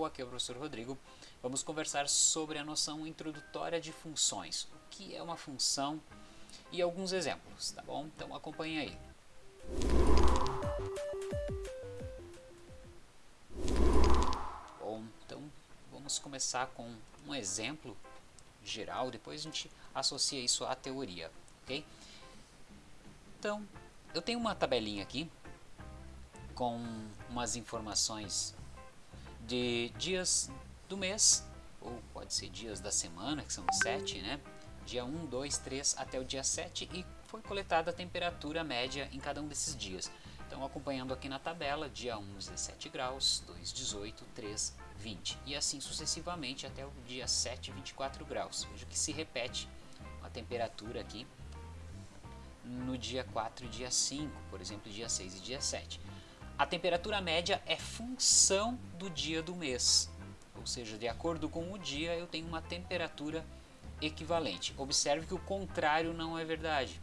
pessoal, aqui é o professor Rodrigo. Vamos conversar sobre a noção introdutória de funções. O que é uma função e alguns exemplos, tá bom? Então acompanhe aí. Bom, então vamos começar com um exemplo geral, depois a gente associa isso à teoria, ok? Então, eu tenho uma tabelinha aqui com umas informações de dias do mês, ou pode ser dias da semana, que são sete, né? Dia 1, 2, 3 até o dia 7 e foi coletada a temperatura média em cada um desses dias. Então, acompanhando aqui na tabela, dia 1, 17 graus, 2, 18, 3, 20 e assim sucessivamente até o dia 7, 24 graus. Veja que se repete a temperatura aqui no dia 4 e dia 5, por exemplo, dia 6 e dia 7. A temperatura média é função do dia do mês, ou seja, de acordo com o dia eu tenho uma temperatura equivalente. Observe que o contrário não é verdade,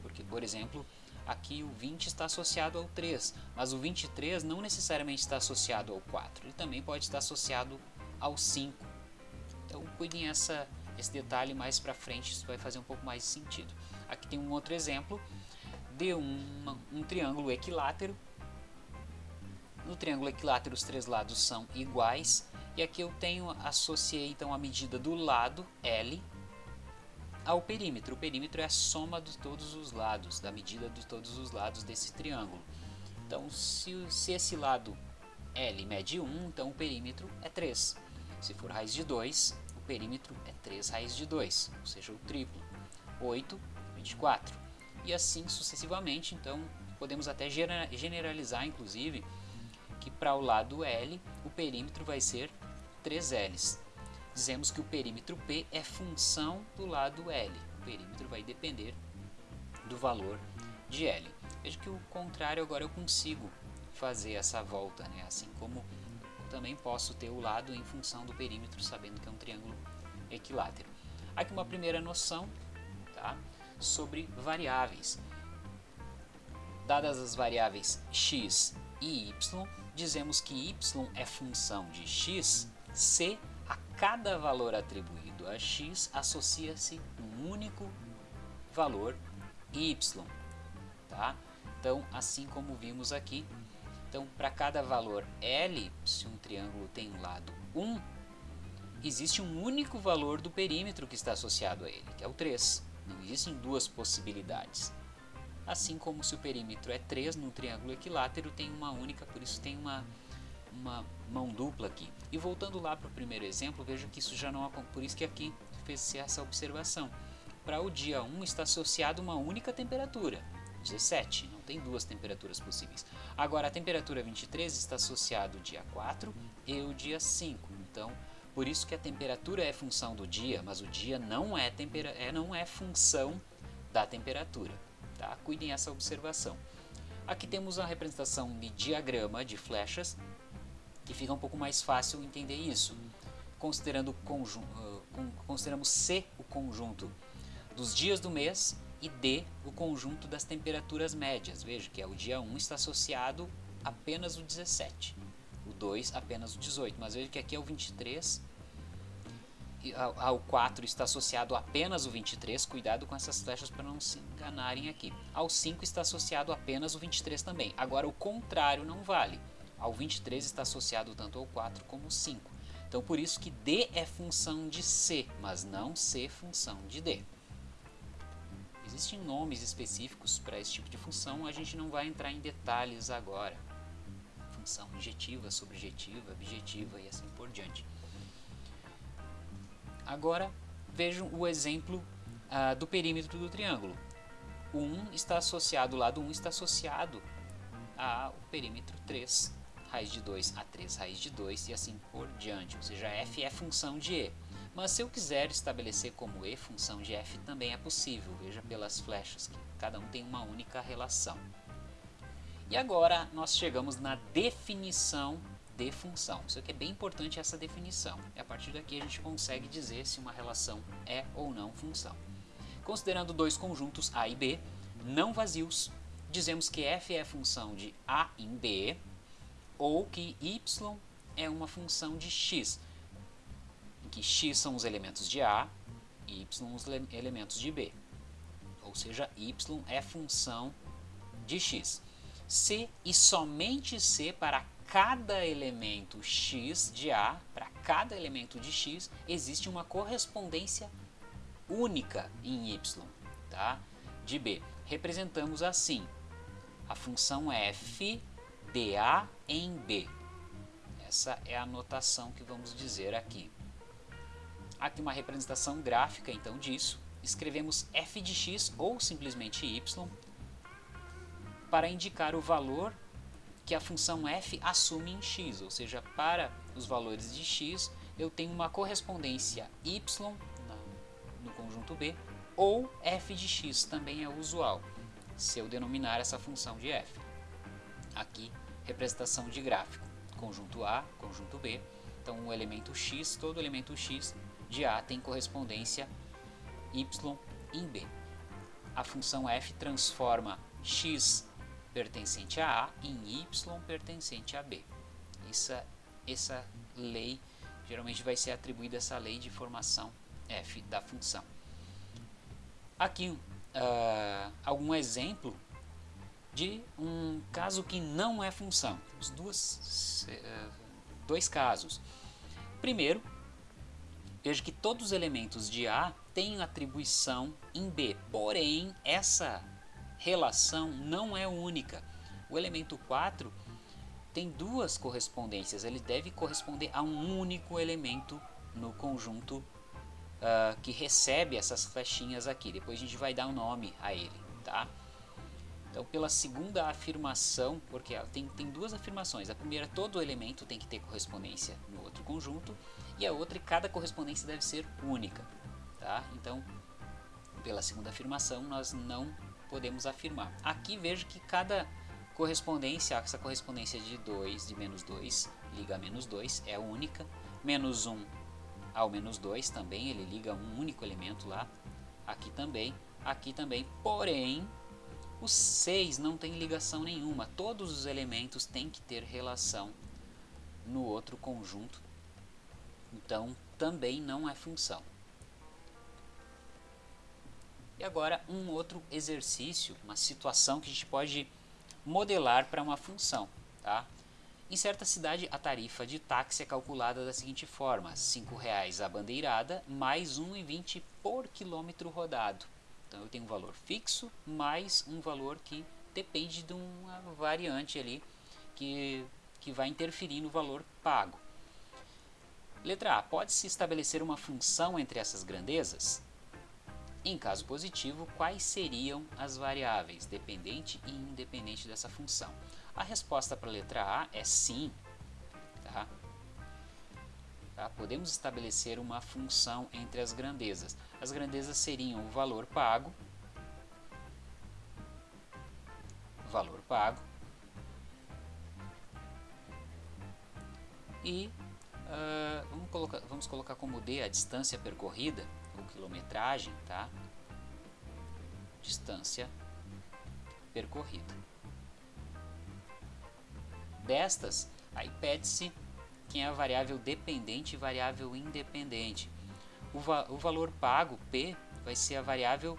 porque, por exemplo, aqui o 20 está associado ao 3, mas o 23 não necessariamente está associado ao 4, ele também pode estar associado ao 5. Então cuidem essa, esse detalhe mais para frente, isso vai fazer um pouco mais de sentido. Aqui tem um outro exemplo de um, um triângulo equilátero no triângulo equilátero os três lados são iguais e aqui eu tenho associei então a medida do lado L ao perímetro. O perímetro é a soma de todos os lados, da medida de todos os lados desse triângulo. Então se, se esse lado L mede 1, então o perímetro é 3. Se for raiz de 2, o perímetro é 3 raiz de 2, ou seja, o triplo. 8, 24. E assim sucessivamente, então podemos até generalizar inclusive que para o lado L o perímetro vai ser 3Ls. Dizemos que o perímetro P é função do lado L. O perímetro vai depender do valor de L. Veja que o contrário agora eu consigo fazer essa volta, né? assim como também posso ter o lado em função do perímetro, sabendo que é um triângulo equilátero. Aqui uma primeira noção tá? sobre variáveis. Dadas as variáveis x e y, dizemos que y é função de x se a cada valor atribuído a x associa-se um único valor y. Tá? Então, assim como vimos aqui, então para cada valor L, se um triângulo tem um lado 1, existe um único valor do perímetro que está associado a ele, que é o 3. Não existem duas possibilidades. Assim como se o perímetro é 3 no triângulo equilátero, tem uma única, por isso tem uma, uma mão dupla aqui. E voltando lá para o primeiro exemplo, veja que isso já não por isso que aqui fez-se essa observação. Para o dia 1 está associado uma única temperatura, 17, não tem duas temperaturas possíveis. Agora a temperatura 23 está associado o dia 4 e o dia 5, então por isso que a temperatura é função do dia, mas o dia não é, tempera é, não é função da temperatura. Tá? Cuidem essa observação. Aqui temos a representação de diagrama de flechas, que fica um pouco mais fácil entender isso. Considerando uh, consideramos C o conjunto dos dias do mês e D o conjunto das temperaturas médias. Veja que é o dia 1 está associado apenas o 17, o 2 apenas o 18, mas veja que aqui é o 23 ao 4 está associado apenas o 23, cuidado com essas flechas para não se enganarem aqui. Ao 5 está associado apenas o 23 também. Agora o contrário não vale. Ao 23 está associado tanto ao 4 como ao 5. Então por isso que D é função de C, mas não C função de D. Existem nomes específicos para esse tipo de função, a gente não vai entrar em detalhes agora. Função injetiva, subjetiva, objetiva e assim por diante. Agora vejam o exemplo uh, do perímetro do triângulo. O 1 está associado, o lado 1 está associado ao perímetro 3, raiz de 2 a 3 raiz de 2 e assim por diante, ou seja, f é função de e. Mas se eu quiser estabelecer como e função de f também é possível, veja pelas flechas que cada um tem uma única relação. E agora nós chegamos na definição de função. Isso aqui é bem importante essa definição. E a partir daqui a gente consegue dizer se uma relação é ou não função. Considerando dois conjuntos A e B não vazios, dizemos que f é função de A em B ou que y é uma função de x, em que x são os elementos de A e y os elementos de B. Ou seja, y é função de x. C e somente C para cada elemento x de A, para cada elemento de x, existe uma correspondência única em y, tá? de B. Representamos assim a função f de A em B. Essa é a notação que vamos dizer aqui. Aqui uma representação gráfica então disso. Escrevemos f de x ou simplesmente y para indicar o valor que a função f assume em x, ou seja, para os valores de x eu tenho uma correspondência y no conjunto B ou f de x, também é usual, se eu denominar essa função de f. Aqui, representação de gráfico, conjunto A, conjunto B, então o elemento x, todo elemento x de A tem correspondência y em B. A função f transforma x pertencente a A em Y pertencente a B. Essa, essa lei, geralmente vai ser atribuída essa lei de formação f da função. Aqui uh, algum exemplo de um caso que não é função. Temos duas, uh, dois casos. Primeiro, veja que todos os elementos de A têm atribuição em B, porém essa relação não é única. O elemento 4 tem duas correspondências, ele deve corresponder a um único elemento no conjunto uh, que recebe essas flechinhas aqui. Depois a gente vai dar um nome a ele, tá? Então, pela segunda afirmação, porque tem, tem duas afirmações. A primeira, todo elemento tem que ter correspondência no outro conjunto, e a outra, cada correspondência deve ser única. Tá? Então, pela segunda afirmação, nós não podemos afirmar. Aqui vejo que cada correspondência, essa correspondência de 2, de menos 2, liga a menos 2, é única. Menos 1 ao menos 2 também, ele liga um único elemento lá. Aqui também, aqui também. Porém, o 6 não tem ligação nenhuma. Todos os elementos têm que ter relação no outro conjunto. Então, também não é função. E agora um outro exercício, uma situação que a gente pode modelar para uma função. Tá? Em certa cidade, a tarifa de táxi é calculada da seguinte forma: R$ 5,00 a bandeirada mais R$ 1,20 por quilômetro rodado. Então eu tenho um valor fixo mais um valor que depende de uma variante ali que, que vai interferir no valor pago. Letra A. Pode-se estabelecer uma função entre essas grandezas? Em caso positivo, quais seriam as variáveis dependente e independente dessa função? A resposta para a letra A é sim. Tá? Tá? Podemos estabelecer uma função entre as grandezas. As grandezas seriam o valor pago, valor pago e uh, vamos, colocar, vamos colocar como D a distância percorrida ou quilometragem, tá? Distância percorrida. Destas, aí pede-se quem é a variável dependente e variável independente. O, va o valor pago, P, vai ser a variável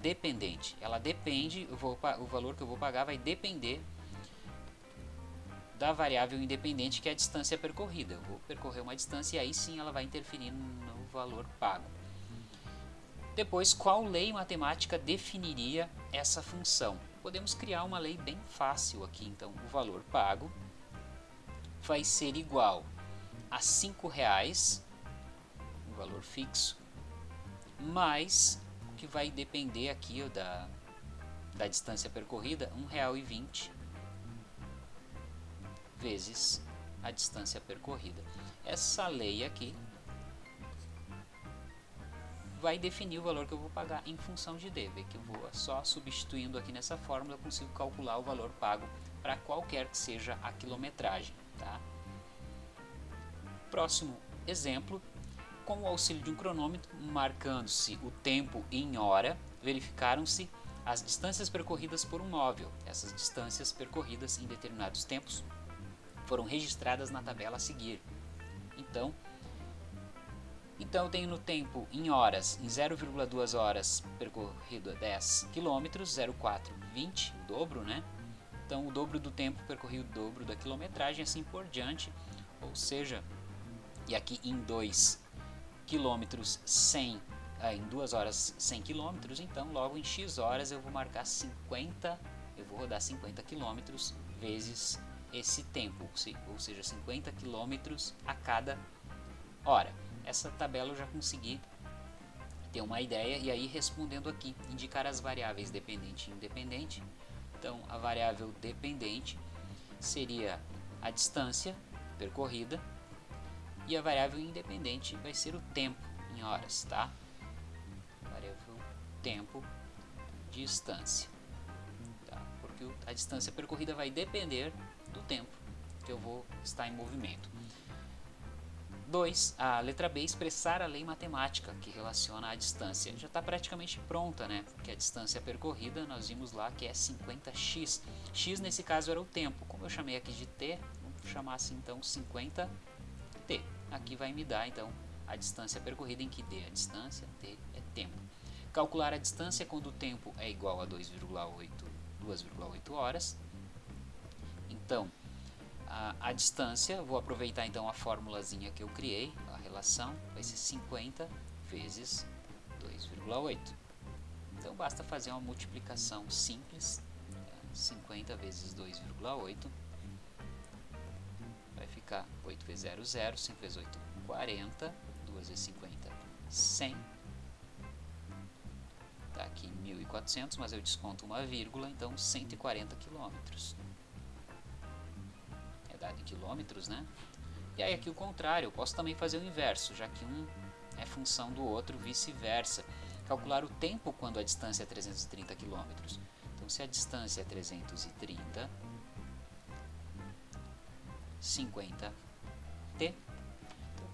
dependente. Ela depende, vou, o valor que eu vou pagar vai depender da variável independente que é a distância percorrida. Eu vou percorrer uma distância e aí sim ela vai interferir no valor pago. Depois, qual lei matemática definiria essa função? Podemos criar uma lei bem fácil aqui, então o valor pago vai ser igual a R$ reais, o valor fixo, mais o que vai depender aqui da, da distância percorrida, R$ 1,20 vezes a distância percorrida. Essa lei aqui vai definir o valor que eu vou pagar em função de D. Que eu vou só substituindo aqui nessa fórmula, eu consigo calcular o valor pago para qualquer que seja a quilometragem. Tá? Próximo exemplo, com o auxílio de um cronômetro, marcando-se o tempo em hora, verificaram-se as distâncias percorridas por um móvel. Essas distâncias percorridas em determinados tempos foram registradas na tabela a seguir. Então, então eu tenho no tempo em horas, em 0,2 horas percorrido 10 km, 0,4, 20, o dobro, né? Então o dobro do tempo percorrido, o dobro da quilometragem, assim por diante. Ou seja, e aqui em 2 km 100, em 2 horas 100 km, então logo em x horas eu vou marcar 50, eu vou rodar 50 km vezes esse tempo, ou seja, 50 km a cada hora. Essa tabela eu já consegui ter uma ideia e aí respondendo aqui, indicar as variáveis dependente e independente. Então a variável dependente seria a distância percorrida e a variável independente vai ser o tempo em horas, tá? Variável tempo, distância, tá? Porque a distância percorrida vai depender do tempo que eu vou estar em movimento. 2. A letra B, expressar a lei matemática que relaciona a distância. Já está praticamente pronta, né? Porque a distância percorrida, nós vimos lá que é 50x. x nesse caso era o tempo. Como eu chamei aqui de t, vamos chamar assim então 50t. Aqui vai me dar então a distância percorrida em que d é a distância, t é tempo. Calcular a distância quando o tempo é igual a 2,8 2,8 horas. Então, a, a distância, vou aproveitar então a formulazinha que eu criei, a relação, vai ser 50 vezes 2,8. Então basta fazer uma multiplicação simples, 50 tá? vezes 2,8, vai ficar 8 vezes 0, 0, 5 vezes 8, 40, 2 vezes 50, 100. Está aqui 1.400, mas eu desconto uma vírgula, então 140 quilômetros em quilômetros, né? E aí aqui o contrário, eu posso também fazer o inverso, já que um é função do outro, vice-versa. Calcular o tempo quando a distância é 330 km. Então, se a distância é 330, 50t. Então,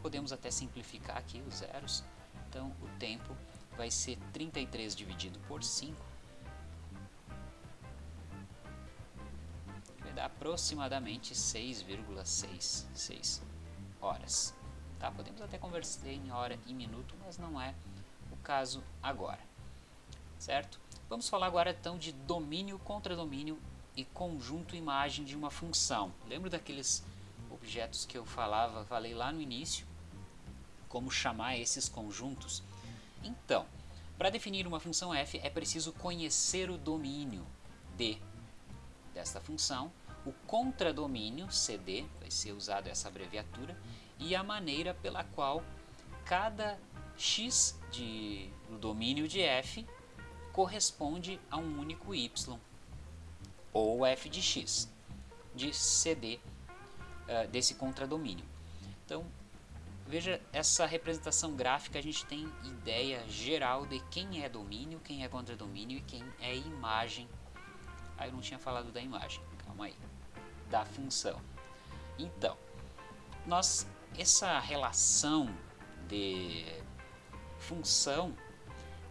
podemos até simplificar aqui os zeros. Então, o tempo vai ser 33 dividido por 5, aproximadamente 6,66 horas. Tá? Podemos até conversar em hora e minuto, mas não é o caso agora. Certo? Vamos falar agora então de domínio, contradomínio e conjunto imagem de uma função. Lembra daqueles objetos que eu falava, falei lá no início? Como chamar esses conjuntos? Então, para definir uma função f é preciso conhecer o domínio de desta função o contradomínio CD, vai ser usado essa abreviatura, e a maneira pela qual cada x de, no domínio de f corresponde a um único y, ou f de x, de CD uh, eh, desse contradomínio. Então, veja essa representação gráfica, a gente tem ideia geral de quem é domínio, quem é contradomínio e quem é imagem. Ah, eu não tinha falado da imagem, calma aí da função. Então, nós essa relação de função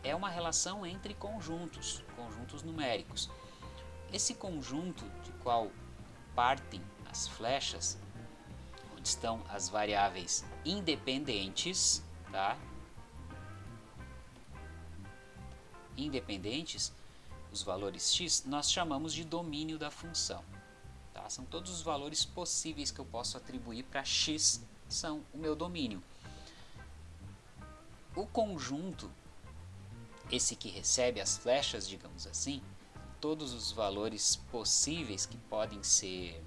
é uma relação entre conjuntos, conjuntos numéricos. Esse conjunto de qual partem as flechas, onde estão as variáveis independentes, tá? Independentes, os valores x, nós chamamos de domínio da função. São todos os valores possíveis que eu posso atribuir para x são o meu domínio. O conjunto, esse que recebe as flechas, digamos assim, todos os valores possíveis que podem ser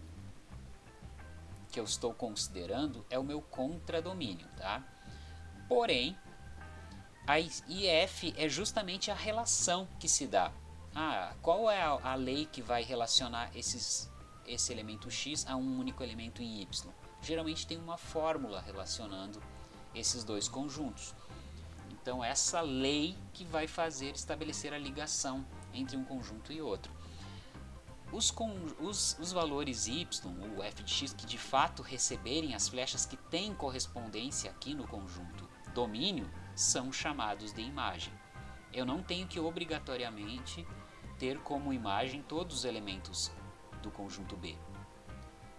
que eu estou considerando é o meu contradomínio, tá? Porém, a IF é justamente a relação que se dá. Ah, qual é a, a lei que vai relacionar esses esse elemento x a um único elemento em y. Geralmente tem uma fórmula relacionando esses dois conjuntos. Então essa lei que vai fazer estabelecer a ligação entre um conjunto e outro. Os, os, os, valores y, ou f de x, que de fato receberem as flechas que têm correspondência aqui no conjunto domínio, são chamados de imagem. Eu não tenho que obrigatoriamente ter como imagem todos os elementos do conjunto B.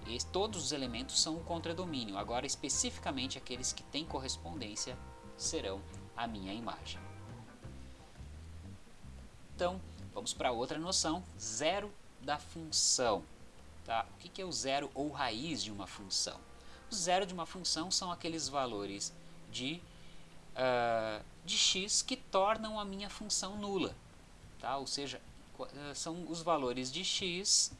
E todos os elementos são o contradomínio. Agora, especificamente aqueles que têm correspondência serão a minha imagem. Então, vamos para outra noção, zero da função. Tá? O que é o zero ou raiz de uma função? O zero de uma função são aqueles valores de, uh, de x que tornam a minha função nula. Tá? Ou seja, são os valores de x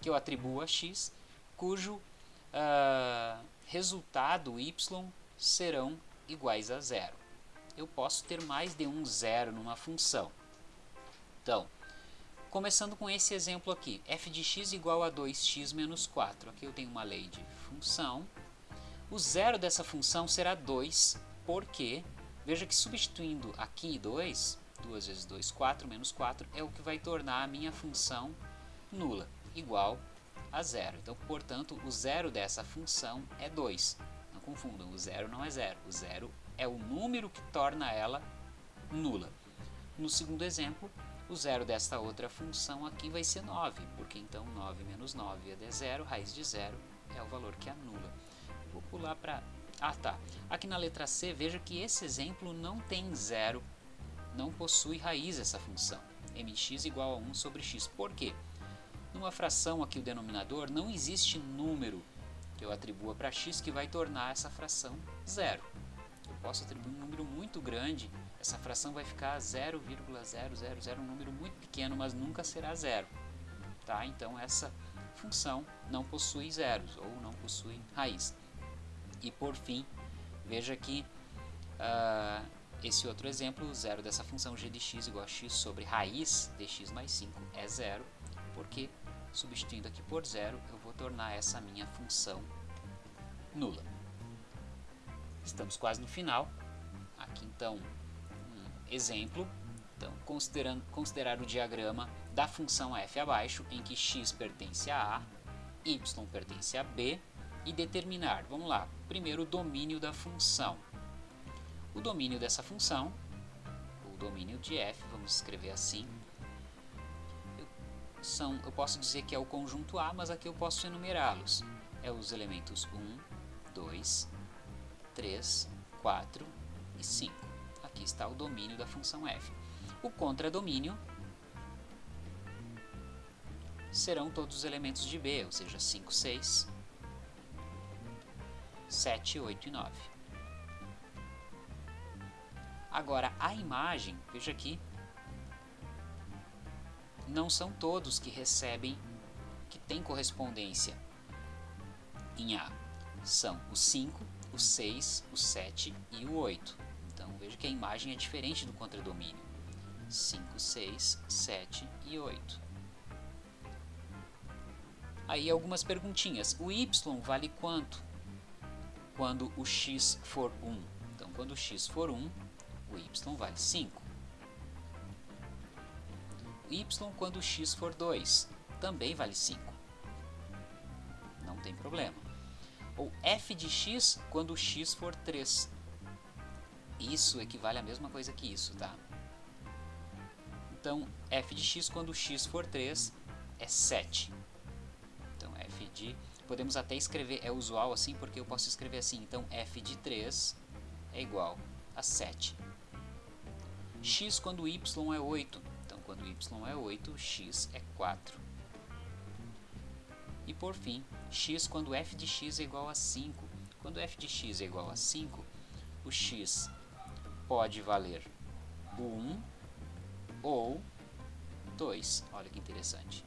que eu atribuo a x, cujo uh, resultado y serão iguais a zero. Eu posso ter mais de um zero numa função. Então, começando com esse exemplo aqui, f de x igual a 2x menos 4. Aqui eu tenho uma lei de função. O zero dessa função será 2, porque, veja que substituindo aqui 2, 2 vezes 2, 4 menos 4, é o que vai tornar a minha função nula, igual a zero. Então, portanto, o zero dessa função é 2. Não confundam, o zero não é zero. O zero é o número que torna ela nula. No segundo exemplo, o zero desta outra função aqui vai ser 9, porque então 9 menos 9 é zero, raiz de zero é o valor que anula. Vou pular para... Ah, tá. Aqui na letra C, veja que esse exemplo não tem zero não possui raiz essa função, mx igual a 1 sobre x. Por quê? Numa fração aqui o denominador não existe número que eu atribua para x que vai tornar essa fração zero. Eu posso atribuir um número muito grande, essa fração vai ficar 0,000, um número muito pequeno, mas nunca será zero. Tá? Então essa função não possui zeros ou não possui raiz. E por fim, veja que uh, esse outro exemplo, zero dessa função g de x igual a x sobre raiz de x mais 5 é zero, porque substituindo aqui por zero, eu vou tornar essa minha função nula. Estamos quase no final. Aqui então um exemplo. Então, considerando, considerar o diagrama da função f abaixo, em que x pertence a A, y pertence a B, e determinar, vamos lá, primeiro o domínio da função. O domínio dessa função, o domínio de f, vamos escrever assim, são, eu posso dizer que é o conjunto A, mas aqui eu posso enumerá-los. É os elementos 1, 2, 3, 4 e 5. Aqui está o domínio da função f. O contradomínio serão todos os elementos de B, ou seja, 5, 6, 7, 8 e 9. Agora, a imagem, veja aqui, não são todos que recebem, que têm correspondência em A. São o 5, o 6, o 7 e o 8. Então, veja que a imagem é diferente do contradomínio. 5, 6, 7 e 8. Aí algumas perguntinhas. O y vale quanto? Quando o x for 1. Então, quando o x for 1, o y vale 5. Y quando x for 2 também vale 5. Não tem problema. Ou f de x quando x for 3. Isso equivale à mesma coisa que isso, tá? Então, f de x quando x for 3 é 7. Então, f de... Podemos até escrever, é usual assim, porque eu posso escrever assim. Então, f de 3 é igual a 7 x quando y é 8. Quando y é 8, x é 4. E por fim, x quando f de x é igual a 5. Quando f de x é igual a 5, o x pode valer 1 ou 2. Olha que interessante.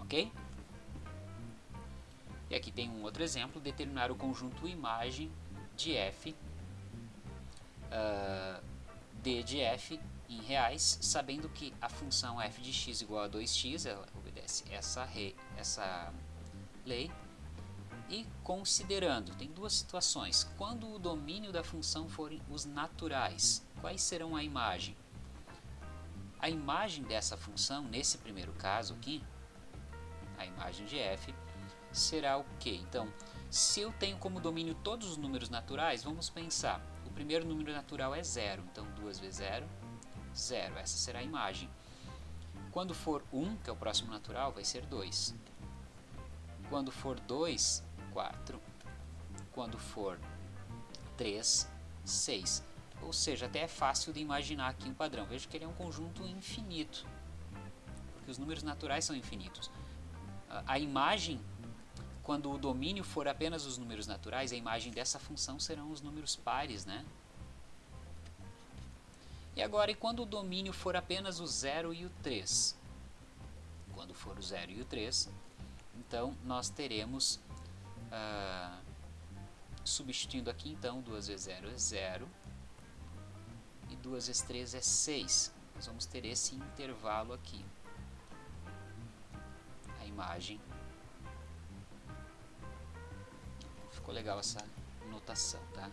Ok? E aqui tem um outro exemplo, determinar o conjunto imagem de f uh, d de f em reais, sabendo que a função f de x igual a 2x, ela obedece essa, re, essa lei, e considerando, tem duas situações, quando o domínio da função forem os naturais, quais serão a imagem? A imagem dessa função, nesse primeiro caso aqui, a imagem de f, será o que? Então, se eu tenho como domínio todos os números naturais, vamos pensar, primeiro número natural é zero, então 2 vezes 0, 0. Essa será a imagem. Quando for 1, um, que é o próximo natural, vai ser 2. Quando for 2, 4. Quando for 3, 6. Ou seja, até é fácil de imaginar aqui um padrão. Veja que ele é um conjunto infinito, porque os números naturais são infinitos. A imagem, quando o domínio for apenas os números naturais, a imagem dessa função serão os números pares, né? E agora, e quando o domínio for apenas o 0 e o 3? Quando for o 0 e o 3, então nós teremos, ah, substituindo aqui então, 2 vezes 0 é 0, e 2 vezes 3 é 6. Nós vamos ter esse intervalo aqui. A imagem. Ficou legal essa notação, tá?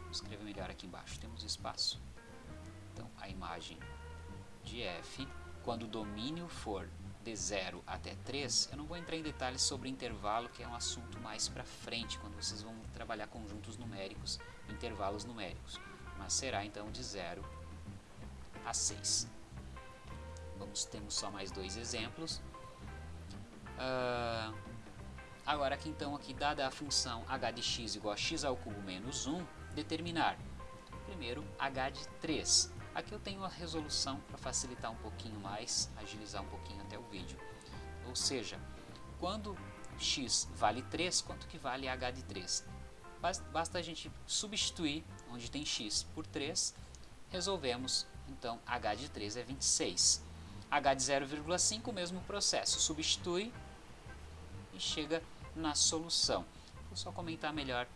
Vou escrever melhor aqui embaixo. Temos espaço. A imagem de f, quando o domínio for de 0 até 3, eu não vou entrar em detalhes sobre intervalo, que é um assunto mais para frente, quando vocês vão trabalhar conjuntos numéricos, intervalos numéricos. Mas será então de 0 a 6. Vamos, temos só mais dois exemplos. Uh, agora aqui então, aqui dada a função h de x igual a x ao cubo menos 1, determinar primeiro h de 3. Aqui eu tenho a resolução para facilitar um pouquinho mais, agilizar um pouquinho até o vídeo. Ou seja, quando x vale 3, quanto que vale h de 3? Basta a gente substituir onde tem x por 3, resolvemos, então h de 3 é 26. h de 0,5, o mesmo processo, substitui e chega na solução. Vou só comentar melhor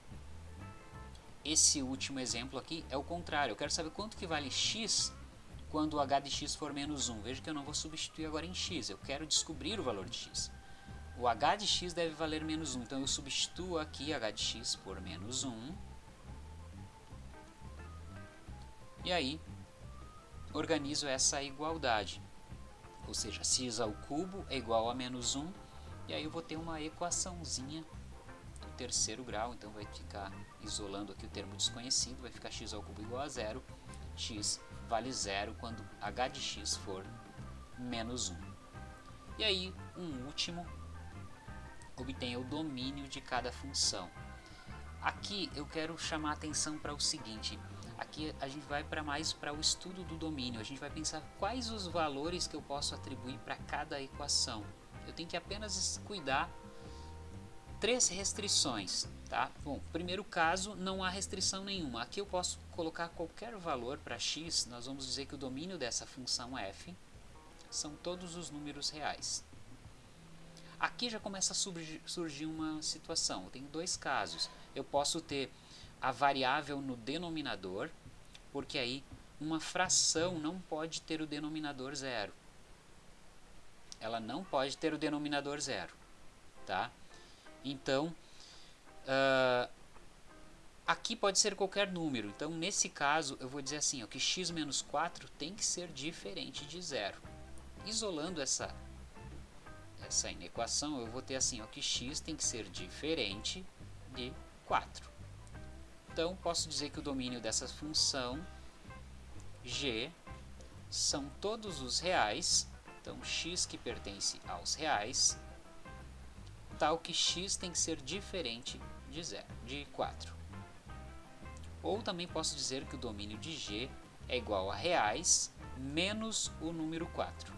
esse último exemplo aqui é o contrário. Eu quero saber quanto que vale x quando o h de x for menos 1. Veja que eu não vou substituir agora em x, eu quero descobrir o valor de x. O h de x deve valer menos 1, então eu substituo aqui h de x por menos 1. E aí, organizo essa igualdade. Ou seja, x ao cubo é igual a menos 1. E aí eu vou ter uma equaçãozinha terceiro grau, então vai ficar isolando aqui o termo desconhecido, vai ficar x ao cubo igual a zero, x vale zero quando h de x for menos 1. E aí, um último, obtenha o domínio de cada função. Aqui eu quero chamar a atenção para o seguinte, aqui a gente vai para mais para o estudo do domínio, a gente vai pensar quais os valores que eu posso atribuir para cada equação. Eu tenho que apenas cuidar três restrições. Tá? Bom, primeiro caso, não há restrição nenhuma. Aqui eu posso colocar qualquer valor para x, nós vamos dizer que o domínio dessa função f são todos os números reais. Aqui já começa a surgir uma situação. Eu tenho dois casos. Eu posso ter a variável no denominador, porque aí uma fração não pode ter o denominador zero. Ela não pode ter o denominador zero. Tá? Então, uh, aqui pode ser qualquer número. Então, nesse caso, eu vou dizer assim, ó, que x menos 4 tem que ser diferente de zero. Isolando essa, essa inequação, eu vou ter assim, ó, que x tem que ser diferente de 4. Então, posso dizer que o domínio dessa função g são todos os reais, então x que pertence aos reais, tal que x tem que ser diferente de, zero, de 4. Ou também posso dizer que o domínio de g é igual a reais menos o número 4.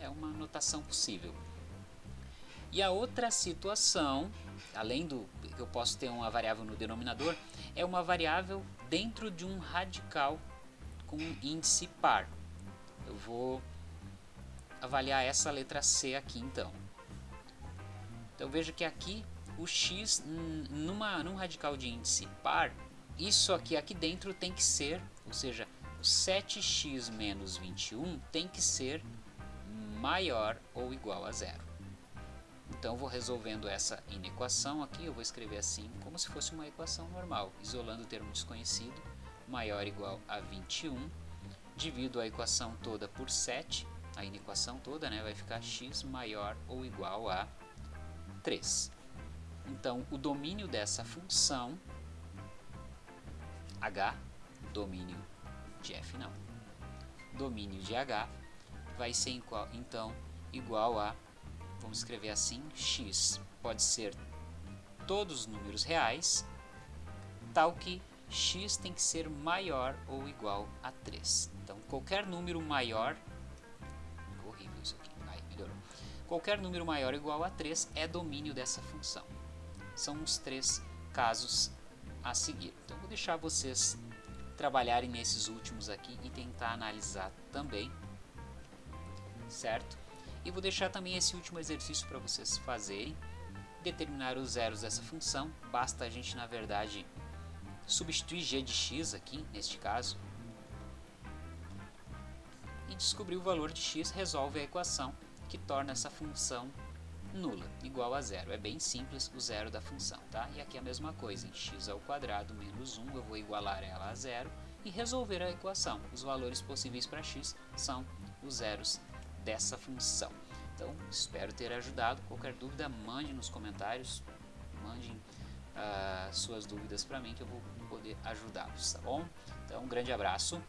É uma notação possível. E a outra situação, além do que eu posso ter uma variável no denominador, é uma variável dentro de um radical com índice par. Eu vou avaliar essa letra C aqui então. Então veja que aqui o x numa, num radical de índice par, isso aqui, aqui dentro tem que ser, ou seja, o 7x menos 21 tem que ser maior ou igual a zero. Então vou resolvendo essa inequação aqui, eu vou escrever assim, como se fosse uma equação normal, isolando o termo desconhecido, maior ou igual a 21, divido a equação toda por 7, a inequação toda, né, vai ficar x maior ou igual a 3. Então, o domínio dessa função h, domínio de f não, domínio de h vai ser então igual a vamos escrever assim, x pode ser todos os números reais, tal que x tem que ser maior ou igual a 3. Então, qualquer número maior, Qualquer número maior ou igual a 3 é domínio dessa função. São os três casos a seguir. Então, vou deixar vocês trabalharem nesses últimos aqui e tentar analisar também, certo? E vou deixar também esse último exercício para vocês fazerem, determinar os zeros dessa função, basta a gente, na verdade, substituir g de x aqui, neste caso, e descobrir o valor de x resolve a equação que torna essa função nula, igual a zero. É bem simples o zero da função, tá? E aqui a mesma coisa, em x ao quadrado menos 1, eu vou igualar ela a zero e resolver a equação. Os valores possíveis para x são os zeros dessa função. Então, espero ter ajudado. Qualquer dúvida, mande nos comentários, mande uh, suas dúvidas para mim que eu vou poder ajudá-los, tá bom? Então, um grande abraço.